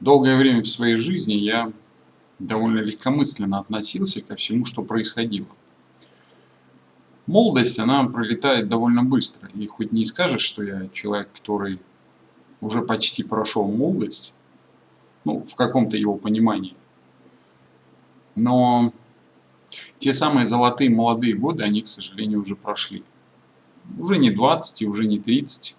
Долгое время в своей жизни я довольно легкомысленно относился ко всему, что происходило. Молодость, она пролетает довольно быстро. И хоть не скажешь, что я человек, который уже почти прошел молодость, ну, в каком-то его понимании, но те самые золотые молодые годы, они, к сожалению, уже прошли. Уже не 20 и уже не 30,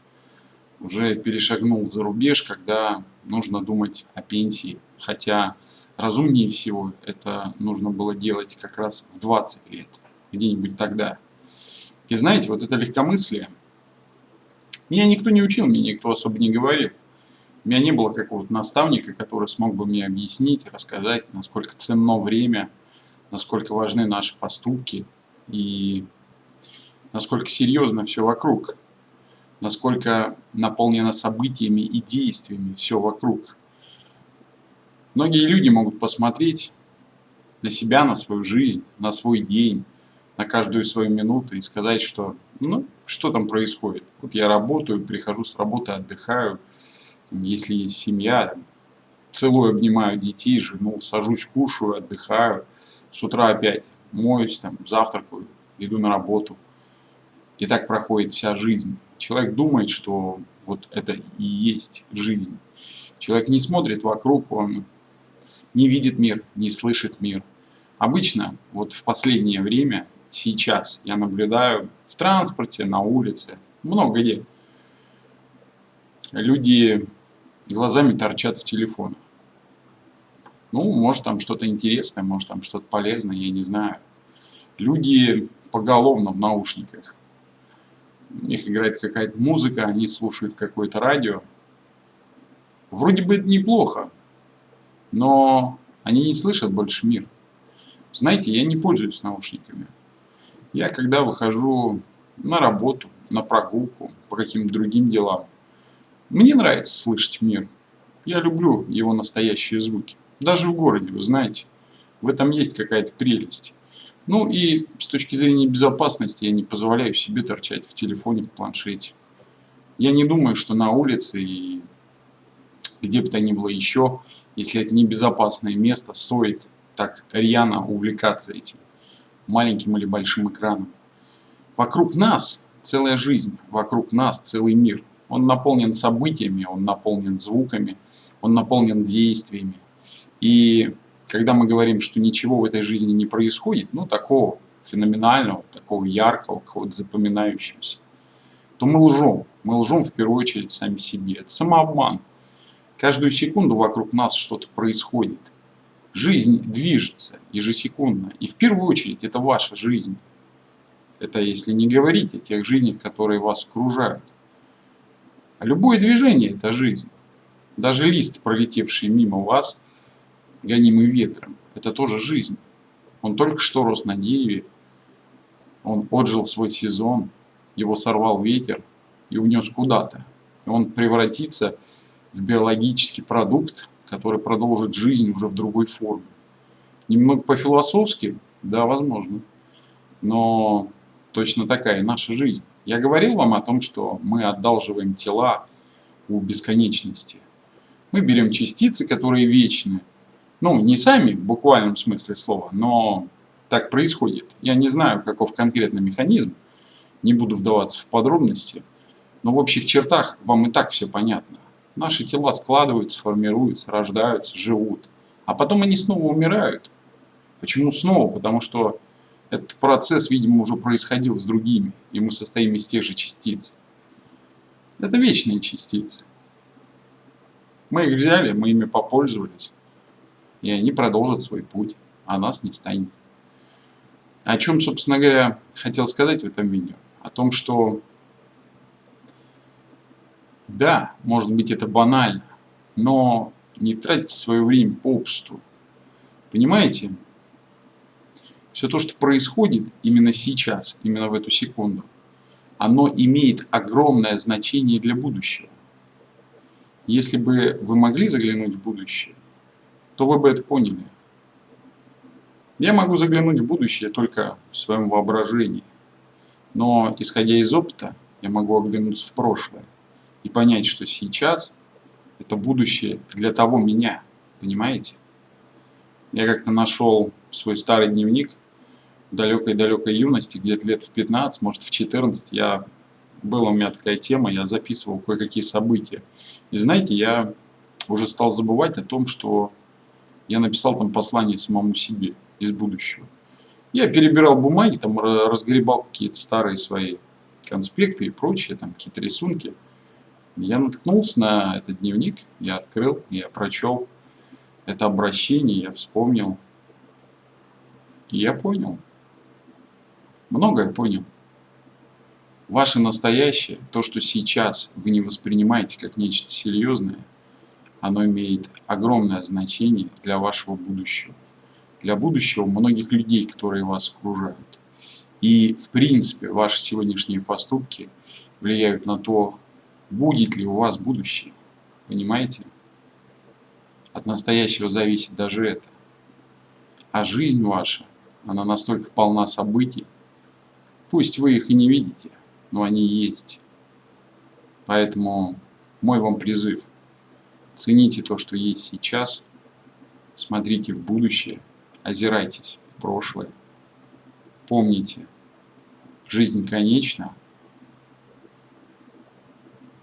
уже перешагнул за рубеж, когда нужно думать о пенсии. Хотя разумнее всего это нужно было делать как раз в 20 лет, где-нибудь тогда. И знаете, вот это легкомыслие, меня никто не учил, мне никто особо не говорил. У меня не было какого-то наставника, который смог бы мне объяснить, рассказать, насколько ценно время, насколько важны наши поступки и насколько серьезно все вокруг насколько наполнено событиями и действиями все вокруг. Многие люди могут посмотреть на себя, на свою жизнь, на свой день, на каждую свою минуту и сказать, что ну, что там происходит. Вот я работаю, прихожу с работы, отдыхаю, если есть семья, целую обнимаю детей, жену, сажусь, кушаю, отдыхаю, с утра опять моюсь, там, завтракаю, иду на работу. И так проходит вся жизнь. Человек думает, что вот это и есть жизнь. Человек не смотрит вокруг, он не видит мир, не слышит мир. Обычно, вот в последнее время, сейчас, я наблюдаю в транспорте, на улице, много где, люди глазами торчат в телефонах. Ну, может там что-то интересное, может там что-то полезное, я не знаю. Люди поголовно в наушниках у них играет какая-то музыка, они слушают какое-то радио. Вроде бы это неплохо, но они не слышат больше мир. Знаете, я не пользуюсь наушниками. Я когда выхожу на работу, на прогулку, по каким-то другим делам, мне нравится слышать мир. Я люблю его настоящие звуки. Даже в городе, вы знаете. В этом есть какая-то прелесть. Ну и с точки зрения безопасности я не позволяю себе торчать в телефоне, в планшете. Я не думаю, что на улице и где бы то ни было еще, если это небезопасное место, стоит так рьяно увлекаться этим маленьким или большим экраном. Вокруг нас целая жизнь, вокруг нас целый мир. Он наполнен событиями, он наполнен звуками, он наполнен действиями. И когда мы говорим, что ничего в этой жизни не происходит, ну, такого феноменального, такого яркого, какого-то запоминающегося, то мы лжем. Мы лжем в первую очередь сами себе. Это самообман. Каждую секунду вокруг нас что-то происходит. Жизнь движется ежесекундно. И в первую очередь это ваша жизнь. Это если не говорить о тех жизнях, которые вас окружают. Любое движение – это жизнь. Даже лист, пролетевший мимо вас – гонимый ветром. Это тоже жизнь. Он только что рос на дереве, он отжил свой сезон, его сорвал ветер и унес куда-то. Он превратится в биологический продукт, который продолжит жизнь уже в другой форме. Немного по-философски, да, возможно, но точно такая наша жизнь. Я говорил вам о том, что мы одалживаем тела у бесконечности. Мы берем частицы, которые вечны, ну, не сами в буквальном смысле слова, но так происходит. Я не знаю, каков конкретный механизм, не буду вдаваться в подробности, но в общих чертах вам и так все понятно. Наши тела складываются, формируются, рождаются, живут, а потом они снова умирают. Почему снова? Потому что этот процесс, видимо, уже происходил с другими, и мы состоим из тех же частиц. Это вечные частицы. Мы их взяли, мы ими попользовались, и они продолжат свой путь, а нас не станет. О чем, собственно говоря, хотел сказать в этом видео? О том, что да, может быть это банально, но не тратьте свое время попусту. Понимаете? Все то, что происходит именно сейчас, именно в эту секунду, оно имеет огромное значение для будущего. Если бы вы могли заглянуть в будущее, то вы бы это поняли. Я могу заглянуть в будущее только в своем воображении. Но, исходя из опыта, я могу оглянуться в прошлое и понять, что сейчас Это будущее для того меня, понимаете? Я как-то нашел свой старый дневник далекой-далекой юности, где-то лет в 15, может в 14, я, была у меня такая тема, я записывал кое-какие события. И знаете, я уже стал забывать о том, что я написал там послание самому себе из будущего. Я перебирал бумаги, там разгребал какие-то старые свои конспекты и прочие, там какие-то рисунки. Я наткнулся на этот дневник, я открыл, я прочел это обращение, я вспомнил. И я понял. Многое понял. Ваше настоящее, то, что сейчас вы не воспринимаете как нечто серьезное, оно имеет огромное значение для вашего будущего. Для будущего многих людей, которые вас окружают. И, в принципе, ваши сегодняшние поступки влияют на то, будет ли у вас будущее. Понимаете? От настоящего зависит даже это. А жизнь ваша, она настолько полна событий, пусть вы их и не видите, но они есть. Поэтому мой вам призыв. Цените то, что есть сейчас, смотрите в будущее, озирайтесь в прошлое. Помните, жизнь конечна.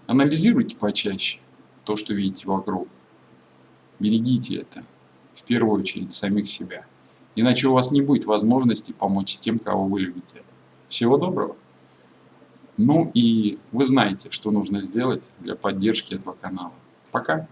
Анализируйте почаще то, что видите вокруг. Берегите это, в первую очередь, самих себя. Иначе у вас не будет возможности помочь тем, кого вы любите. Всего доброго! Ну и вы знаете, что нужно сделать для поддержки этого канала. Пока!